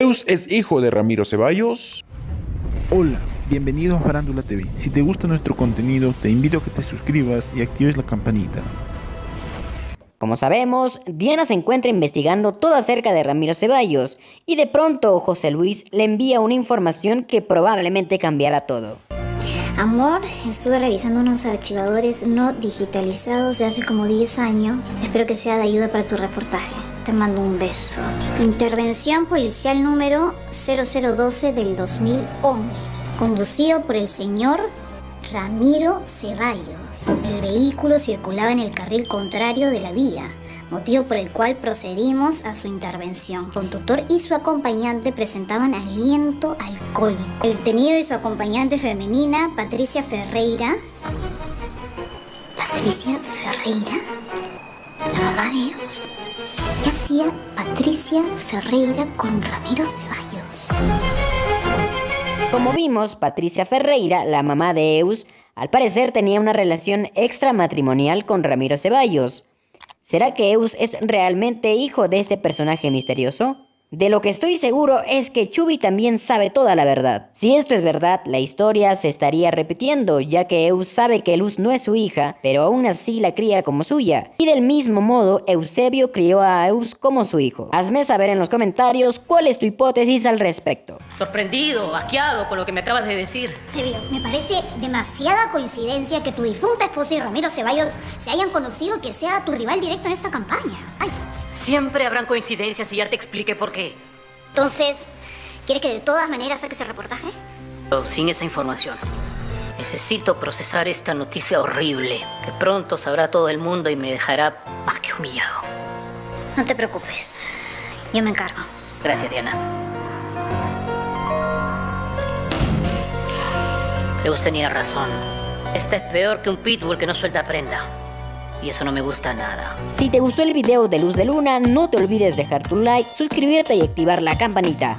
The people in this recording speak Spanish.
Zeus es hijo de Ramiro Ceballos. Hola, bienvenidos a Farándula TV. Si te gusta nuestro contenido, te invito a que te suscribas y actives la campanita. Como sabemos, Diana se encuentra investigando todo acerca de Ramiro Ceballos y de pronto José Luis le envía una información que probablemente cambiará todo. Amor, estuve revisando unos archivadores no digitalizados de hace como 10 años. Espero que sea de ayuda para tu reportaje. Te mando un beso. Intervención policial número 0012 del 2011. Conducido por el señor Ramiro Ceballos. El vehículo circulaba en el carril contrario de la vía motivo por el cual procedimos a su intervención. El conductor y su acompañante presentaban aliento alcohólico. El detenido y su acompañante femenina, Patricia Ferreira. Patricia Ferreira, ¿Qué hacía Patricia Ferreira con Ramiro Ceballos? Como vimos, Patricia Ferreira, la mamá de Eus, al parecer tenía una relación extramatrimonial con Ramiro Ceballos. ¿Será que Eus es realmente hijo de este personaje misterioso? De lo que estoy seguro es que Chubby también sabe toda la verdad. Si esto es verdad, la historia se estaría repitiendo, ya que Eus sabe que Luz no es su hija, pero aún así la cría como suya. Y del mismo modo, Eusebio crió a Eus como su hijo. Hazme saber en los comentarios cuál es tu hipótesis al respecto. Sorprendido, asqueado con lo que me acabas de decir. Eusebio, me parece demasiada coincidencia que tu difunta esposa y Ramiro Ceballos se hayan conocido que sea tu rival directo en esta campaña. Ay. Siempre habrán coincidencias y ya te expliqué por qué. Entonces, ¿quieres que de todas maneras saque ese reportaje? Pero sin esa información. Necesito procesar esta noticia horrible, que pronto sabrá todo el mundo y me dejará más que humillado. No te preocupes, yo me encargo. Gracias, Diana. Deus tenía razón. Esta es peor que un pitbull que no suelta prenda. Y eso no me gusta nada. Si te gustó el video de Luz de Luna, no te olvides dejar tu like, suscribirte y activar la campanita.